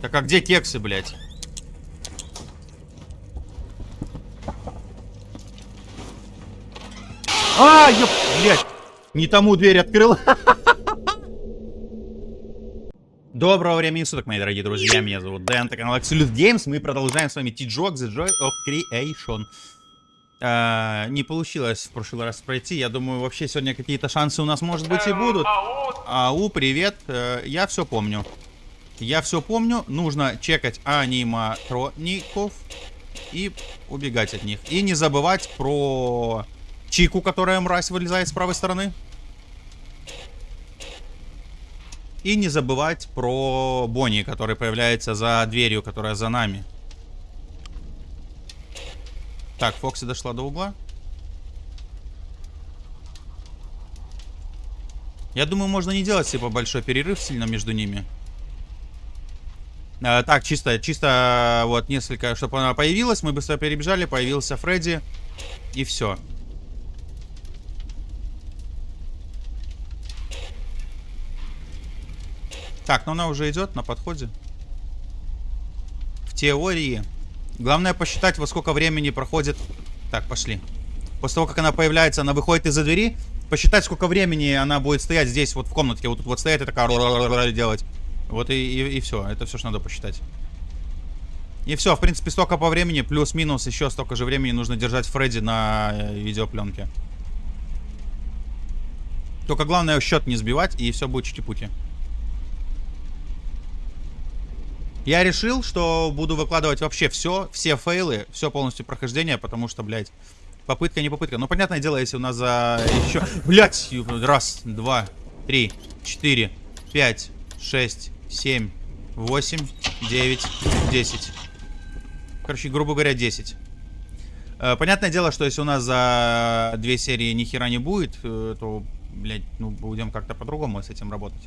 Так а где кексы, блядь? А, я, блядь, не тому дверь открыл. Доброго времени суток, мои дорогие друзья. Меня зовут Дэн, это канал Absolute Games. Мы продолжаем с вами T-Jog, The Joy of Creation. А, не получилось в прошлый раз пройти. Я думаю, вообще сегодня какие-то шансы у нас, может быть, и будут. Ау, привет. Э, я все помню. Я все помню. Нужно чекать аниматроников и убегать от них. И не забывать про Чику, которая мразь вылезает с правой стороны. И не забывать про Бонни, который появляется за дверью, которая за нами. Так, Фокси дошла до угла. Я думаю, можно не делать типа большой перерыв сильно между ними. А, так, чисто, чисто вот несколько, чтобы она появилась, мы быстро перебежали, появился Фредди, и все. Так, но она уже идет на подходе. В теории. Главное посчитать, во сколько времени проходит... Так, пошли. После того, как она появляется, она выходит из-за двери. Посчитать, сколько времени она будет стоять здесь, вот в комнатке. Вот тут вот стоять и такая делать. Вот и, и, и все. Это все, что надо посчитать. И все, в принципе, столько по времени, плюс-минус еще столько же времени нужно держать Фредди на э, видеопленке. Только главное счет не сбивать, и все будет чики-пути. Я решил, что буду выкладывать вообще все, все фейлы, все полностью прохождение, потому что, блядь, попытка не попытка. Ну, понятное дело, если у нас за еще... Блядь, раз, два, три, четыре, пять, шесть, семь, восемь, девять, десять. Короче, грубо говоря, десять. Э, понятное дело, что если у нас за две серии ни хера не будет, э, то, блядь, ну, будем как-то по-другому с этим работать.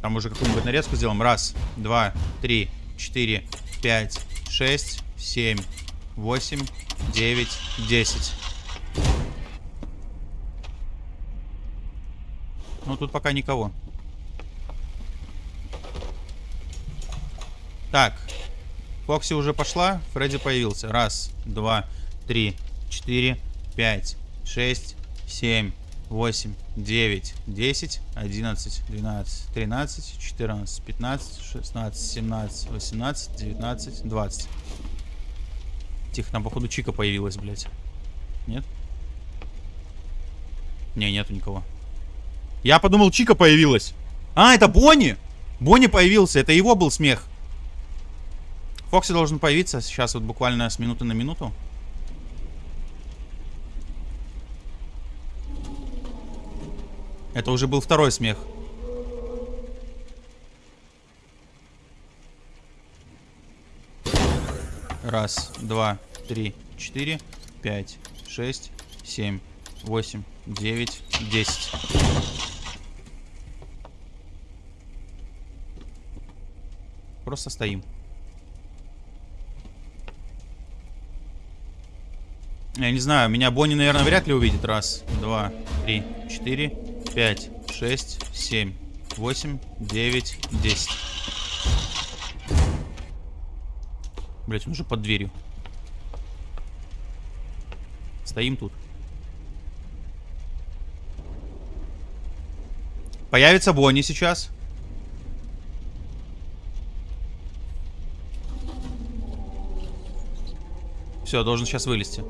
Там уже какую-нибудь нарезку сделаем. Раз, два, три, четыре, пять, шесть, семь, восемь, девять, десять. Ну, тут пока никого. Так. Фокси уже пошла. Фредди появился. Раз, два, три, четыре, пять, шесть, семь, 8, 9, 10, 11, 12, 13, 14, 15, 16, 17, 18, 19, 20. Тихо, там походу Чика появилась, блядь. Нет? Не, нету никого. Я подумал, Чика появилась. А, это Бонни! Бонни появился, это его был смех. Фокси должен появиться сейчас вот буквально с минуты на минуту. Это уже был второй смех. Раз, два, три, четыре, пять, шесть, семь, восемь, девять, десять. Просто стоим. Я не знаю, меня Бонни, наверное, вряд ли увидит. Раз, два, три, четыре, 5, 6, 7, 8, 9, 10. Блять, он уже под дверью. Стоим тут. Появится Бонни сейчас. Все, должен сейчас вылезти.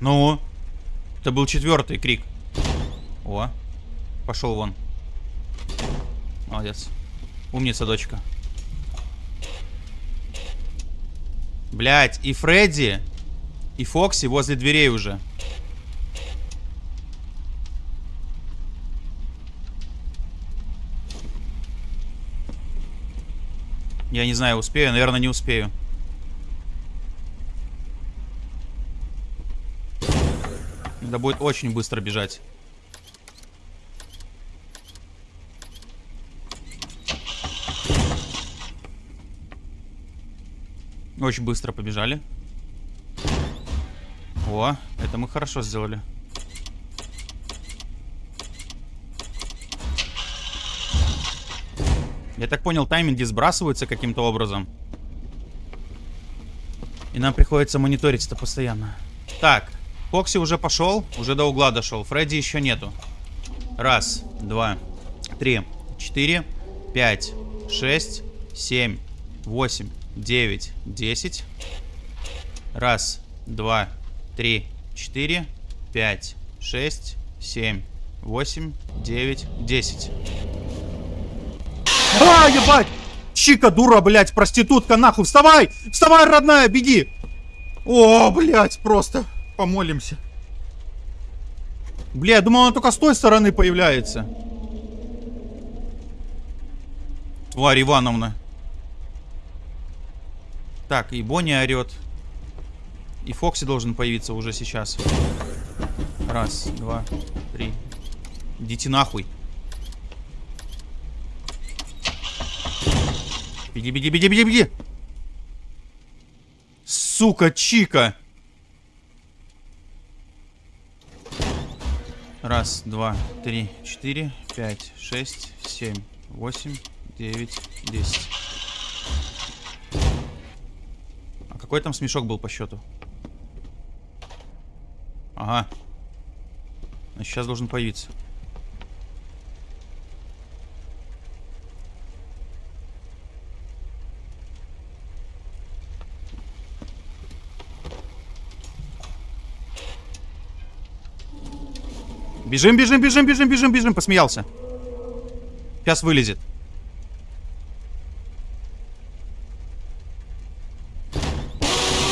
Ну? Это был четвертый крик. О, пошел вон. Молодец. Умница, дочка. Блять, и Фредди, и Фокси возле дверей уже. Я не знаю, успею. Наверное, не успею. Надо будет очень быстро бежать. Очень быстро побежали. О, это мы хорошо сделали. Я так понял, тайминги сбрасываются каким-то образом. И нам приходится мониторить это постоянно. Так, Фокси уже пошел, уже до угла дошел. Фредди еще нету. Раз, два, три, четыре, пять, шесть, семь, восемь, девять, десять. Раз, два, три, четыре, пять, шесть, семь, восемь, девять, десять. А, ебать! Чика, дура, блядь, проститутка, нахуй! Вставай! Вставай, родная, беги! О, блядь, просто помолимся. Бля, я думал, она только с той стороны появляется. Тварь Ивановна. Так, и Бонни орет. И Фокси должен появиться уже сейчас. Раз, два, три. Идите нахуй. Беги, беги, беги, беги, беги. Сука, Чика. Раз, два, три, четыре, пять, шесть, семь, восемь, девять, десять. А какой там смешок был по счету? Ага. Сейчас должен появиться. Бежим, бежим, бежим, бежим, бежим, бежим. Посмеялся. Сейчас вылезет.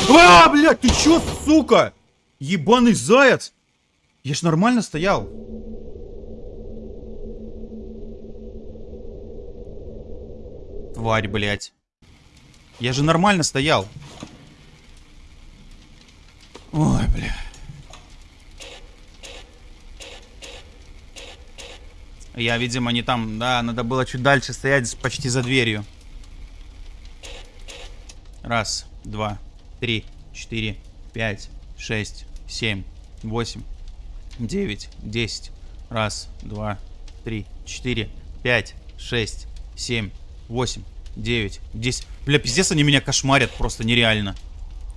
А, блядь, ты чё, сука? Ебаный заяц. Я ж нормально стоял. Тварь, блядь. Я же нормально стоял. Ой, бля. Я, видимо, не там... Да, надо было чуть дальше стоять, почти за дверью. Раз, два, три, четыре, пять, шесть, семь, восемь, девять, десять. Раз, два, три, четыре, пять, шесть, семь, восемь, девять, десять. Бля, пиздец, они меня кошмарят просто нереально.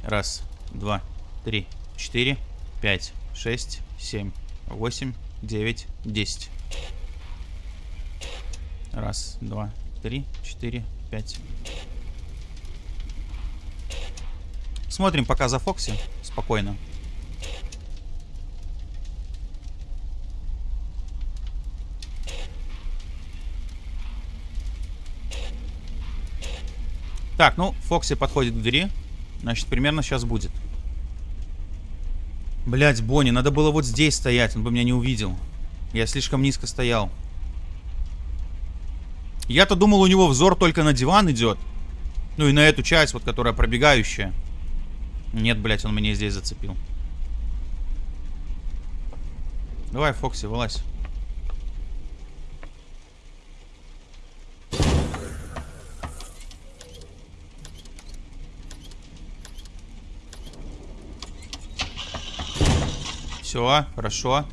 Раз, два, три, четыре, пять, шесть, семь, восемь, девять, десять. Раз, два, три, четыре, пять. Смотрим пока за Фокси. Спокойно. Так, ну, Фокси подходит к двери. Значит, примерно сейчас будет. Блять, Бонни, надо было вот здесь стоять, он бы меня не увидел. Я слишком низко стоял. Я-то думал, у него взор только на диван идет. Ну и на эту часть, вот, которая пробегающая. Нет, блядь, он меня здесь зацепил. Давай, Фокси, вылазь. Все, хорошо.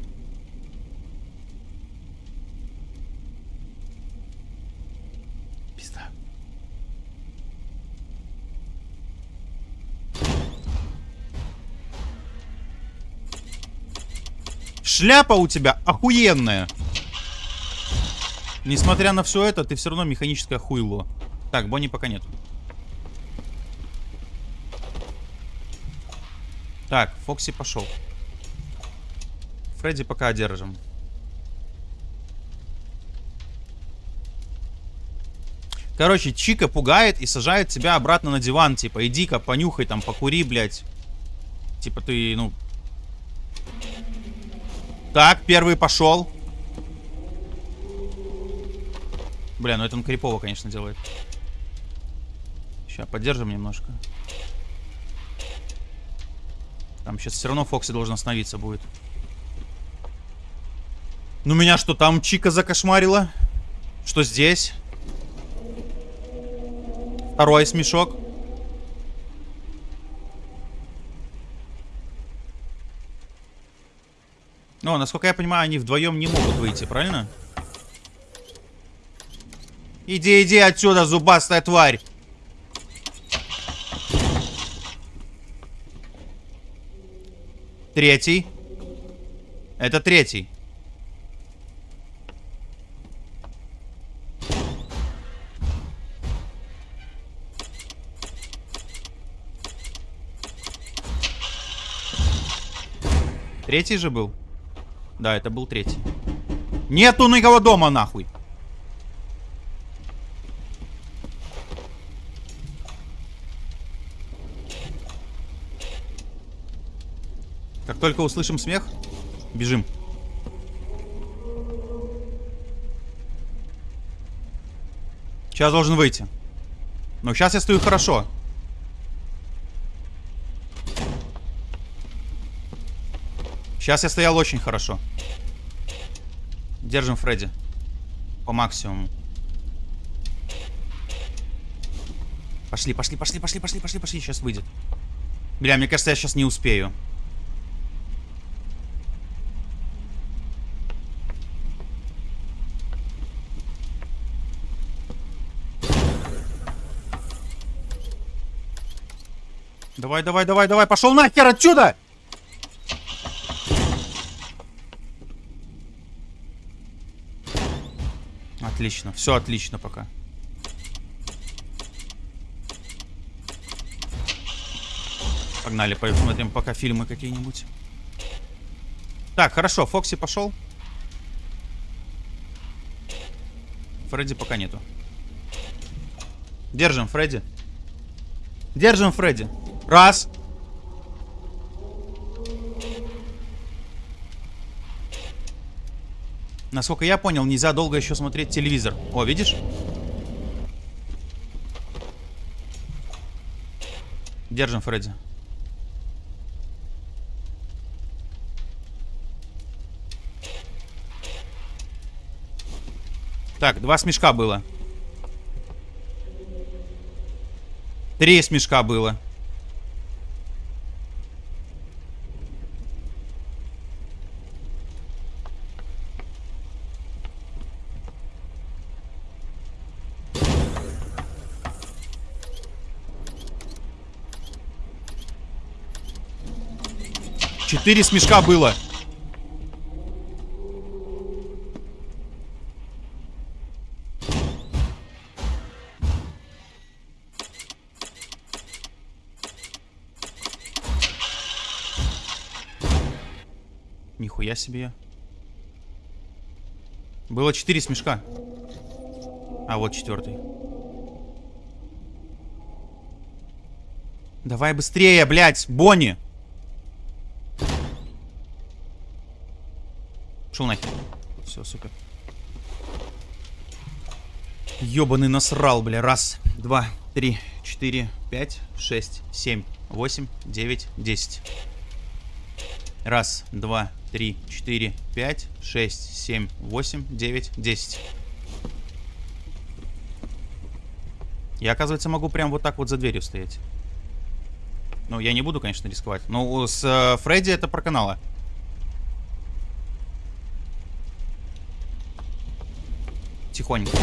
Шляпа у тебя охуенная. Несмотря на все это, ты все равно механическое хуйло. Так, Бонни пока нет. Так, Фокси пошел. Фредди пока одержим. Короче, Чика пугает и сажает тебя обратно на диван. Типа, иди-ка, понюхай там, покури, блядь. Типа, ты, ну, так, первый пошел. Бля, ну это он крипово, конечно, делает. Сейчас, поддержим немножко. Там сейчас все равно Фокси должен остановиться будет. Ну меня что, там Чика закошмарила? Что здесь? Второй смешок. Но, насколько я понимаю, они вдвоем не могут выйти, правильно? Иди, иди отсюда, зубастая тварь. Третий. Это третий. Третий же был? Да, это был третий. Нету никого дома, нахуй. Как только услышим смех, бежим. Сейчас должен выйти. Но сейчас я стою хорошо. Сейчас я стоял очень хорошо. Держим Фредди. По максимуму. Пошли, пошли, пошли, пошли, пошли, пошли, пошли. Сейчас выйдет. Бля, мне кажется, я сейчас не успею. Давай, давай, давай, давай, пошел нахер отсюда! Отлично, все отлично пока. Погнали, посмотрим пока фильмы какие-нибудь. Так, хорошо, Фокси пошел. Фредди пока нету. Держим, Фредди. Держим, Фредди. Раз. Насколько я понял, нельзя долго еще смотреть телевизор. О, видишь? Держим, Фредди. Так, два смешка было. Три смешка было. Четыре смешка было. Нихуя себе. Было четыре смешка. А вот четвертый. Давай быстрее, блядь, Бонни. Шел нахер. Все, супер. Ёбаный насрал, бля. Раз, два, три, четыре, пять, шесть, семь, восемь, девять, десять. Раз, два, три, четыре, пять, шесть, семь, восемь, девять, десять. Я, оказывается, могу прям вот так вот за дверью стоять. Ну, я не буду, конечно, рисковать. Но с э, Фредди это про канала. Тихонько.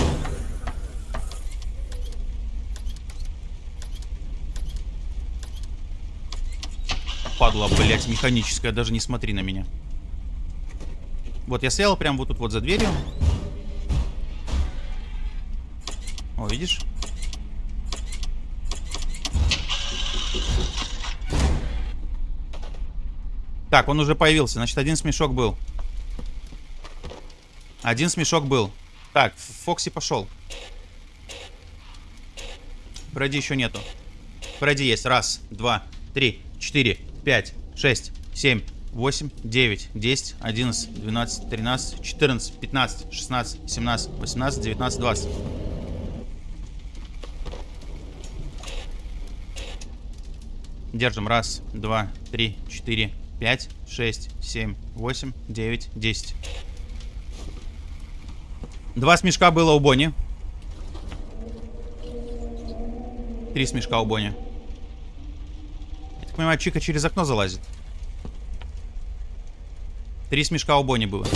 Падла, блять, механическая. Даже не смотри на меня. Вот, я стоял прям вот тут вот за дверью. О, видишь? Так, он уже появился. Значит, один смешок был. Один смешок был. Так, Фокси пошел. Фредди еще нету. Фредди есть. Раз, два, три, четыре, пять, шесть, семь, восемь, девять, десять, одиннадцать, двенадцать, тринадцать, четырнадцать, пятнадцать, шестнадцать, семнадцать, восемнадцать, девятнадцать, двадцать. Держим. Раз, два, три, четыре, пять, шесть, семь, восемь, девять, десять. Два смешка было у Бонни. Три смешка у Бонни. Я так понимаю, Чика через окно залазит. Три смешка у Бонни было.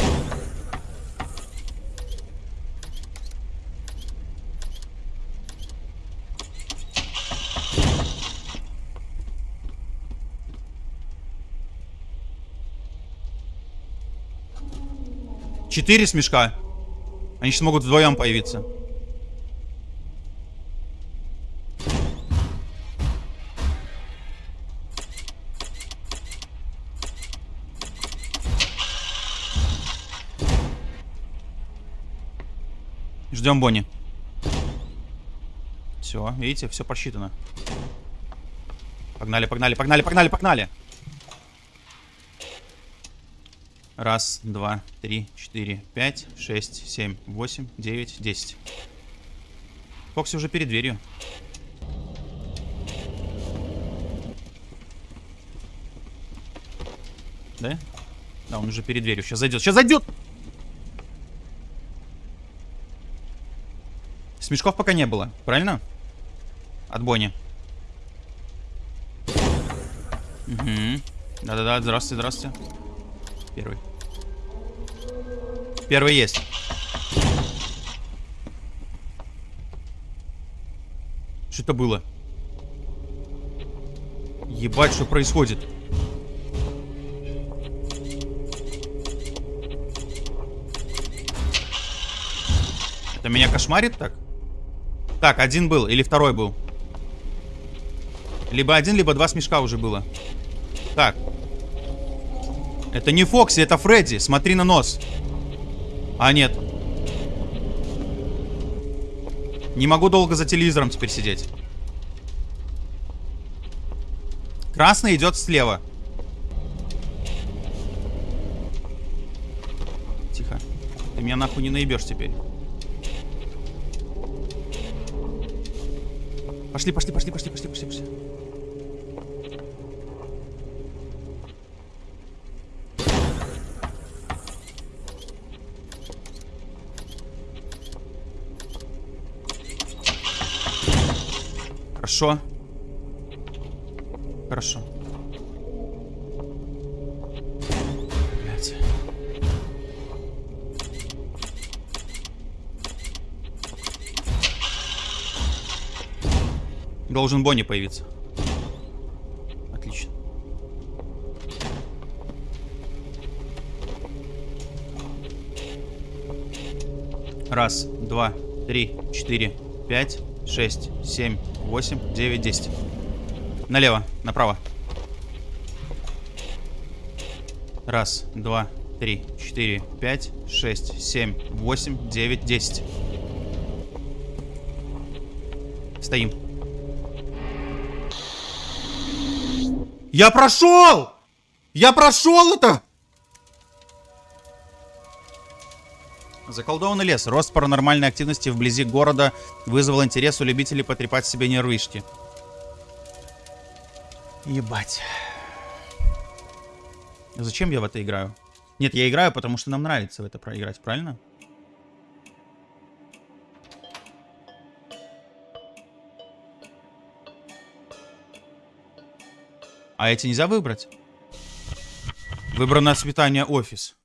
Четыре смешка. Они сейчас могут вдвоем появиться. Ждем Бонни. Все, видите, все посчитано. Погнали, погнали, погнали, погнали, погнали. Раз, два, три, четыре, пять, шесть, семь, восемь, девять, десять. Фокси уже перед дверью. Да? Да, он уже перед дверью. Сейчас зайдет. Сейчас зайдет! Смешков пока не было, правильно? От Бонни. Угу. Да-да-да, здравствуйте, здравствуйте. Первый. Первый есть. Что это было? Ебать, что происходит? Это меня кошмарит так? Так, один был или второй был? Либо один, либо два смешка уже было. Так. Это не Фокси, это Фредди. Смотри на нос. А, нет. Не могу долго за телевизором теперь сидеть. Красный идет слева. Тихо. Ты меня нахуй не наебешь теперь. Пошли, пошли, пошли, пошли, пошли, пошли, пошли. Хорошо. Хорошо. Блять. Должен Бонни появиться. Отлично. Раз, два, три, четыре, пять, шесть, семь, восемь, девять, десять. Налево, направо. Раз, два, три, четыре, пять, шесть, семь, восемь, девять, десять. Стоим. Я прошел! Я прошел это! Заколдованный лес. Рост паранормальной активности вблизи города вызвал интерес у любителей потрепать себе нервишки. Ебать. Зачем я в это играю? Нет, я играю, потому что нам нравится в это проиграть, правильно? А эти нельзя выбрать? Выбрано цветание офис.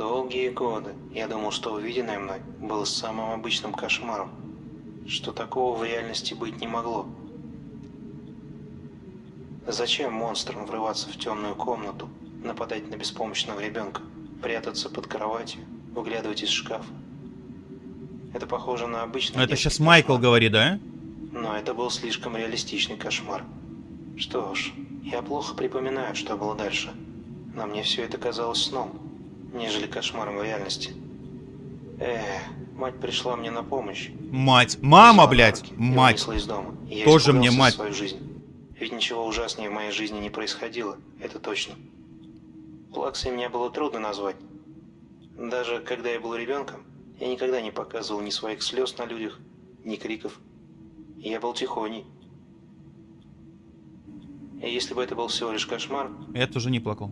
Долгие годы я думал, что увиденное мной было самым обычным кошмаром, что такого в реальности быть не могло. Зачем монстрам врываться в темную комнату, нападать на беспомощного ребенка, прятаться под кроватью, выглядывать из шкафа? Это похоже на обычный Это сейчас Майкл кошмар. говорит, да? Но это был слишком реалистичный кошмар. Что ж, я плохо припоминаю, что было дальше. Но мне все это казалось сном, нежели кошмаром в реальности. Эх, мать пришла мне на помощь. Мать. Мама, блядь. Мать. из дома. Я Тоже мне мать. свою жизнь. Ведь ничего ужаснее в моей жизни не происходило, это точно. Плаксой меня было трудно назвать. Даже когда я был ребенком, я никогда не показывал ни своих слез на людях, ни криков. Я был тихоней. И если бы это был всего лишь кошмар, Я тоже не плакал.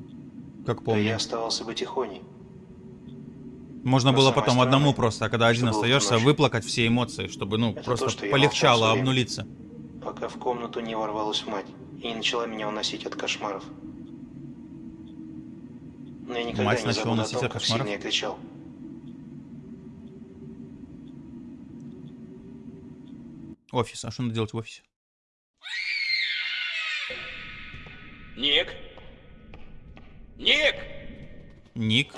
Как то я помню. оставался бы тихоней. Можно но было потом одному странное, просто, а когда один остаешься, выплакать все эмоции, чтобы, ну, Это просто то, что я полегчало, обнулиться. пока в комнату не ворвалась мать и не начала меня уносить от кошмаров. Но я никогда Мать не начала уносить том, от кошмаров? я кричал. Офис. А что надо делать в офисе? Ник? Ник! Ник.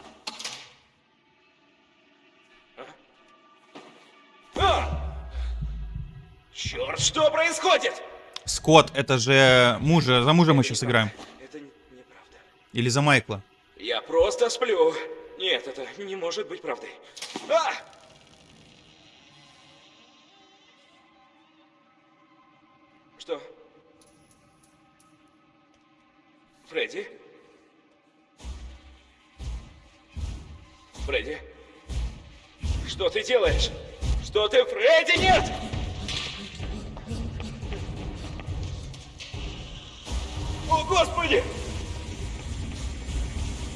Черт, что происходит? Скотт, это же мужа, за мужа мы сейчас играем. Это неправда. Или за Майкла. Я просто сплю. Нет, это не может быть правдой. А! Что? Фредди? Фредди? Что ты делаешь? Что ты, Фредди, нет! О, Господи!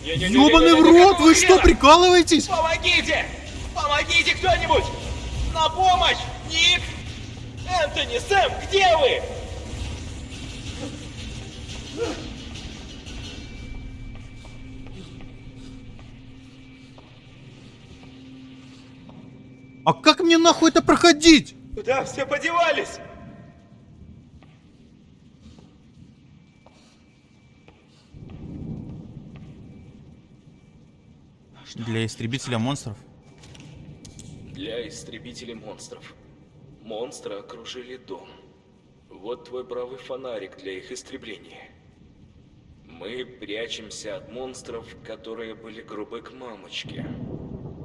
Ёбаный в рот, вы что, прикалываетесь? Помогите! Помогите кто-нибудь! На помощь! Ник! Энтони, Сэм, где вы? А как мне нахуй это проходить? Куда все подевались? Для истребителя монстров. Для истребителей монстров. Монстры окружили дом. Вот твой правый фонарик для их истребления. Мы прячемся от монстров, которые были грубы к мамочке.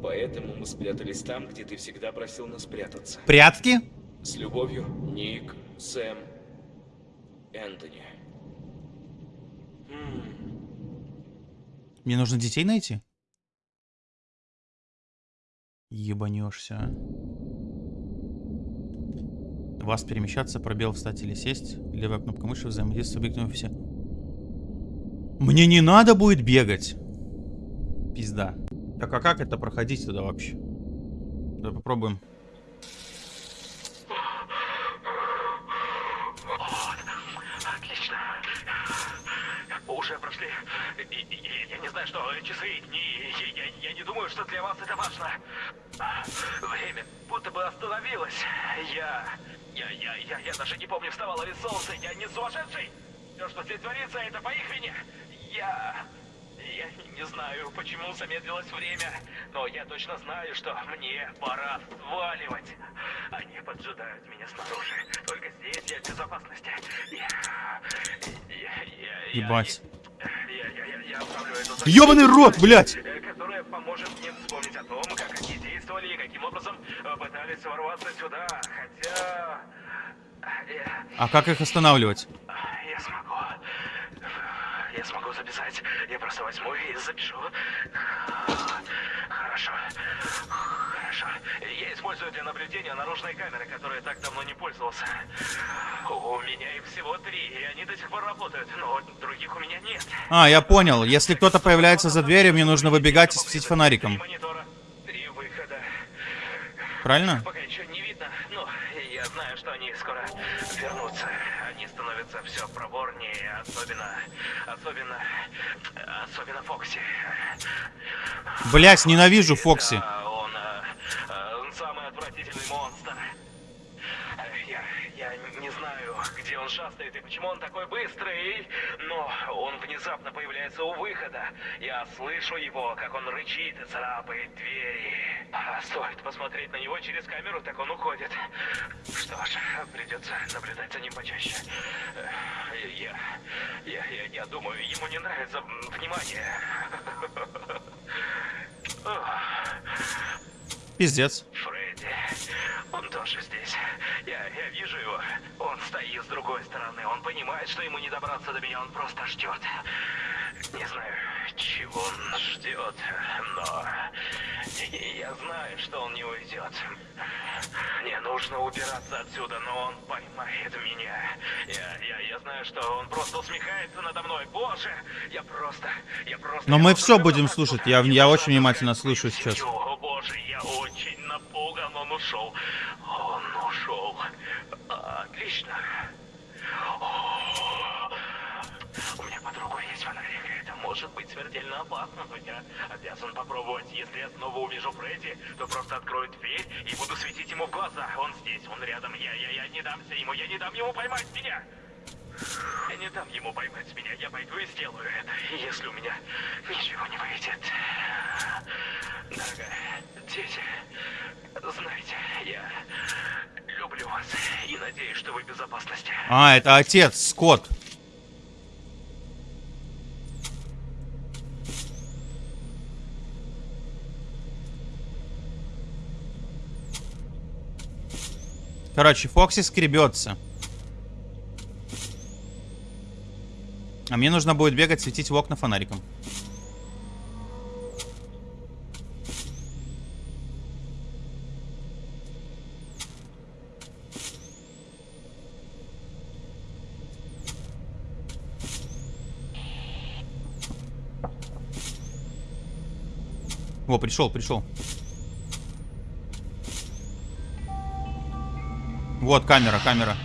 Поэтому мы спрятались там, где ты всегда просил нас спрятаться. Прятки? С любовью, Ник, Сэм, Энтони. Мне нужно детей найти? Ебанешься. Вас перемещаться, пробел встать или сесть. Левая кнопка мыши взаимодействие с объектом все. Мне не надо будет бегать. Пизда. Так а как это проходить туда вообще? Давай попробуем. Отлично. Уже прошли. Я не знаю, что часы я не думаю, что для вас это важно. Время будто бы остановилось. Я, я, я, я, я даже не помню, вставало ли солнце. Я не сумасшедший. Все, что здесь творится, это по их вине. Я... Я не знаю, почему замедлилось время, но я точно знаю, что мне пора сваливать. Они поджидают меня снаружи. Только здесь я в безопасности. Я... Я... Я... Ебать. Я, я, я, я оставлю эту Ёбаный рот, блядь! э, которая поможет мне вспомнить о том, как они действовали и каким образом э, пытались ворваться сюда. Хотя... э, А как их останавливать? я смогу. Я смогу записать. Я просто возьму и запишу. Хорошо. Хорошо. Я использую для наблюдения наружные камеры, которые так давно не пользовался. У меня их всего три, и они до сих пор работают, но других у меня нет. А, я понял. Если кто-то появляется за дверью, мне нужно выбегать и светить фонариком. монитора, три выхода. Правильно? Пока еще не видно, но я знаю, что они скоро вернутся. Они становятся все проворнее, особенно, особенно, особенно Фокси. Блять, ненавижу Фокси. Да, он, э, э, он самый отвратительный монстр. Э, Я, я не знаю, где он шастает и почему он такой быстрый, но он внезапно появляется у выхода. Я слышу его, как он рычит и царапает двери. А стоит посмотреть на него через камеру, так он уходит. Придется наблюдать за ним почаще. Э, Я, я, я, я думаю, ему не нравится внимание. Пиздец. Фредди, он тоже здесь. Я, я вижу его. Он стоит с другой стороны. Он понимает, что ему не добраться до меня. Он просто ждет. Не знаю, чего он ждет, но я знаю, что он не уйдет. Мне нужно убираться отсюда, но он поймает меня. Я, я, я знаю, что он просто усмехается надо мной. Боже, я просто, я просто... Но я мы все будем отсюда. слушать. Я, я очень внимательно слушаю сейчас. О боже, я очень напуган. Он ушел. Он ушел. Отлично. Может быть смертельно опасно, но я обязан попробовать. Если я снова увижу Фредди, то просто открою дверь и буду светить ему в глаза. Он здесь, он рядом. Я, я, я не дамся ему. Я не дам ему поймать меня. Я не дам ему поймать меня. Я пойду и сделаю это. Если у меня ничего не выйдет... Дорогая, дети, знаете, я люблю вас и надеюсь, что вы в безопасности. А, это отец, Скотт. Короче, Фокси скребется. А мне нужно будет бегать, светить в окна фонариком. О, пришел, пришел. Вот камера, камера.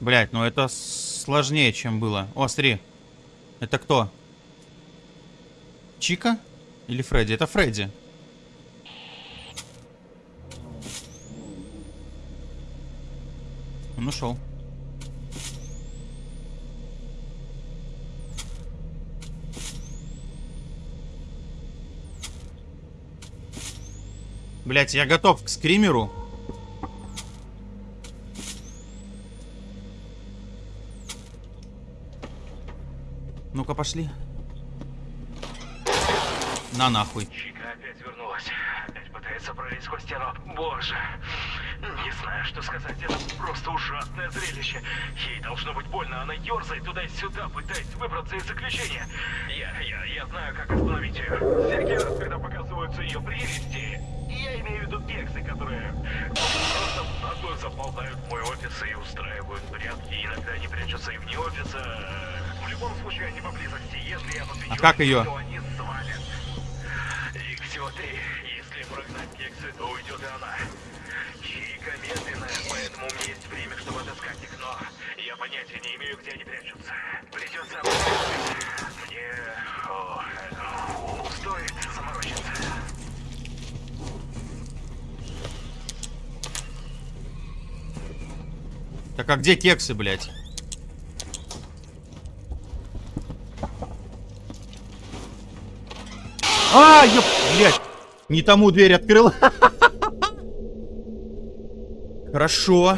Блять, ну это сложнее, чем было. О, смотри. Это кто? Чика? Или Фредди? Это Фредди. Он ушел. Блять, я готов к скримеру. Ну-ка, пошли. На нахуй. Чика опять вернулась. Опять пытается пролезть сквозь стену. Боже. Не знаю, что сказать. Это просто ужасное зрелище. Ей должно быть больно. Она ерзает туда и сюда, пытаясь выбраться из заключения. Я, я, я знаю, как остановить ее. Всякий раз, когда показываются ее прелести, я имею в виду кексы, которые просто заползают в мой офис и устраивают порядки. Иногда они прячутся и вне офиса. В любом случае, они поблизости. Если я подвечу, А как ее? то они свалят. Их всего три. Если прогнать кексы, то уйдет и она. Чика медленная, поэтому у меня есть время, чтобы отыскать их, но я понятия не имею, где они прячутся. Придется обыскать. Мне... О, э, стоит заморочиться. Так а где кексы, блядь? А, ёп, блядь. Не тому дверь открыл. Хорошо.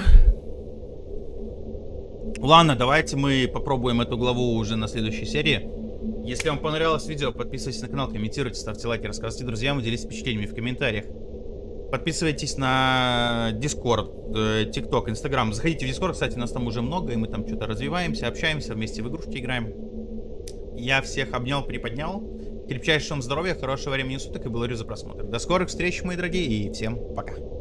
Ладно, давайте мы попробуем эту главу уже на следующей серии. Если вам понравилось видео, подписывайтесь на канал, комментируйте, ставьте лайки, рассказывайте друзьям делитесь впечатлениями в комментариях. Подписывайтесь на Discord, э, TikTok, Instagram. Заходите в Discord, кстати, нас там уже много, и мы там что-то развиваемся, общаемся, вместе в игрушки играем. Я всех обнял, приподнял. Крепчайшего здоровья, хорошего времени суток и благодарю за просмотр. До скорых встреч, мои дорогие, и всем пока.